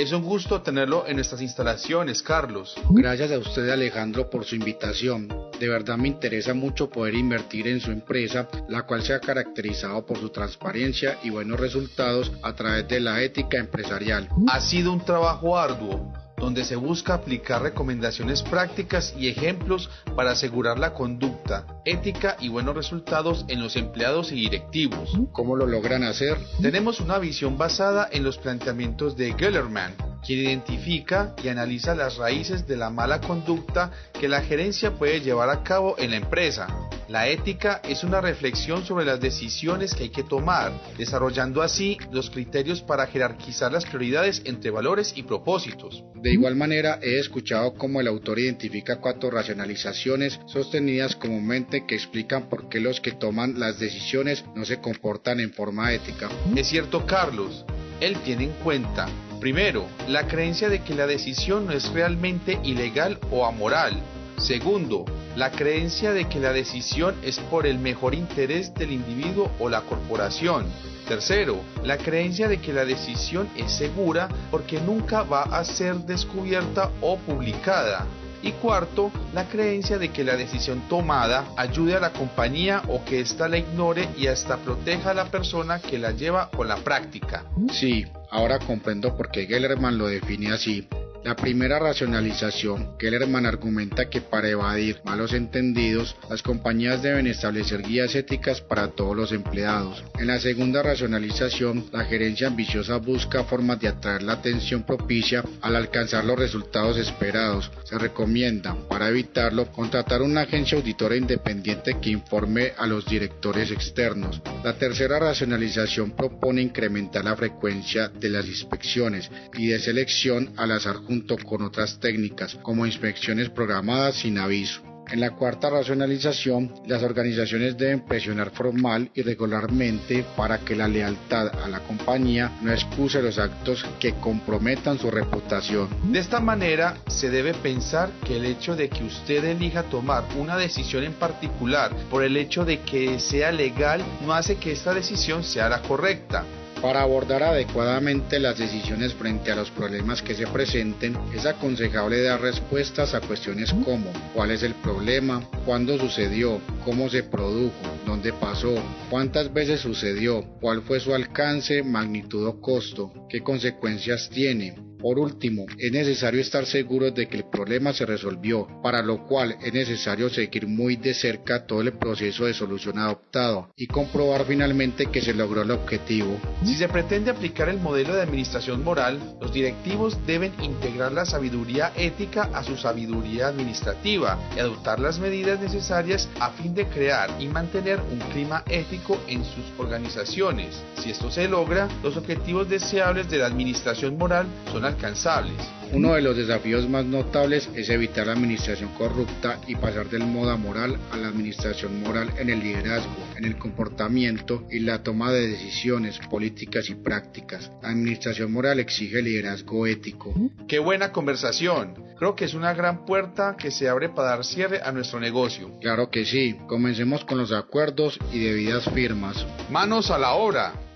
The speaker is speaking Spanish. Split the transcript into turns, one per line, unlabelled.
Es un gusto tenerlo en nuestras instalaciones, Carlos.
Gracias a usted, Alejandro, por su invitación. De verdad me interesa mucho poder invertir en su empresa, la cual se ha caracterizado por su transparencia y buenos resultados a través de la ética empresarial.
Ha sido un trabajo arduo donde se busca aplicar recomendaciones prácticas y ejemplos para asegurar la conducta, ética y buenos resultados en los empleados y directivos.
¿Cómo lo logran hacer?
Tenemos una visión basada en los planteamientos de Gellerman, quien identifica y analiza las raíces de la mala conducta que la gerencia puede llevar a cabo en la empresa. La ética es una reflexión sobre las decisiones que hay que tomar, desarrollando así los criterios para jerarquizar las prioridades entre valores y propósitos.
De igual manera, he escuchado cómo el autor identifica cuatro racionalizaciones sostenidas comúnmente que explican por qué los que toman las decisiones no se comportan en forma ética.
Es cierto, Carlos. Él tiene en cuenta, primero, la creencia de que la decisión no es realmente ilegal o amoral. Segundo, la creencia de que la decisión es por el mejor interés del individuo o la corporación. Tercero, la creencia de que la decisión es segura porque nunca va a ser descubierta o publicada. Y cuarto, la creencia de que la decisión tomada ayude a la compañía o que ésta la ignore y hasta proteja a la persona que la lleva con la práctica.
Sí, ahora comprendo por qué Gellerman lo define así. La primera racionalización, Kellerman argumenta que para evadir malos entendidos, las compañías deben establecer guías éticas para todos los empleados. En la segunda racionalización, la gerencia ambiciosa busca formas de atraer la atención propicia al alcanzar los resultados esperados. Se recomienda, para evitarlo, contratar una agencia auditora independiente que informe a los directores externos. La tercera racionalización propone incrementar la frecuencia de las inspecciones y de selección al azar junto con otras técnicas, como inspecciones programadas sin aviso. En la cuarta racionalización, las organizaciones deben presionar formal y regularmente para que la lealtad a la compañía no excuse los actos que comprometan su reputación.
De esta manera, se debe pensar que el hecho de que usted elija tomar una decisión en particular por el hecho de que sea legal no hace que esta decisión sea la correcta.
Para abordar adecuadamente las decisiones frente a los problemas que se presenten, es aconsejable dar respuestas a cuestiones como cuál es el problema, cuándo sucedió, cómo se produjo, dónde pasó, cuántas veces sucedió, cuál fue su alcance, magnitud o costo, qué consecuencias tiene, por último, es necesario estar seguros de que el problema se resolvió, para lo cual es necesario seguir muy de cerca todo el proceso de solución adoptado y comprobar finalmente que se logró el objetivo.
Si se pretende aplicar el modelo de administración moral, los directivos deben integrar la sabiduría ética a su sabiduría administrativa y adoptar las medidas necesarias a fin de crear y mantener un clima ético en sus organizaciones. Si esto se logra, los objetivos deseables de la administración moral son alcanzables.
Uno de los desafíos más notables es evitar la administración corrupta y pasar del moda moral a la administración moral en el liderazgo, en el comportamiento y la toma de decisiones políticas y prácticas. La administración moral exige liderazgo ético.
Qué buena conversación. Creo que es una gran puerta que se abre para dar cierre a nuestro negocio.
Claro que sí. Comencemos con los acuerdos y debidas firmas.
Manos a la obra.